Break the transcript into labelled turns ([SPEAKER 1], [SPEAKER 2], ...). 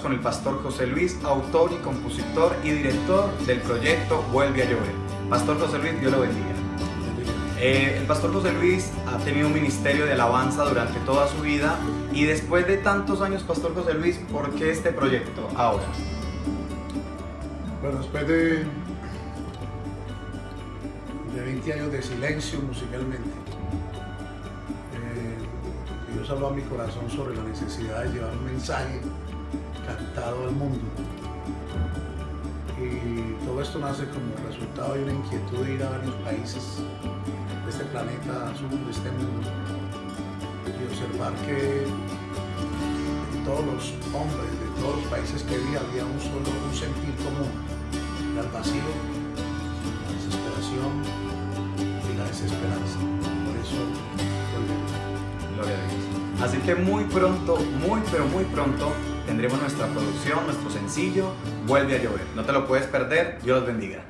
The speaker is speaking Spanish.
[SPEAKER 1] con el pastor José Luis, autor y compositor y director del proyecto Vuelve a Llover. Pastor José Luis, Dios lo bendiga. Eh, el pastor José Luis ha tenido un ministerio de alabanza durante toda su vida y después de tantos años, pastor José Luis, ¿por qué este proyecto ahora?
[SPEAKER 2] Bueno, después de, de 20 años de silencio musicalmente, Dios habló a mi corazón sobre la necesidad de llevar un mensaje cantado al mundo. Y todo esto nace como resultado de una inquietud de ir a varios países de este planeta de este mundo, y observar que en todos los hombres de todos los países que vi había un solo un sentir común, el vacío, la desesperación y la desesperanza.
[SPEAKER 1] Así que muy pronto, muy pero muy pronto tendremos nuestra producción, nuestro sencillo, Vuelve a llover. No te lo puedes perder, Dios los bendiga.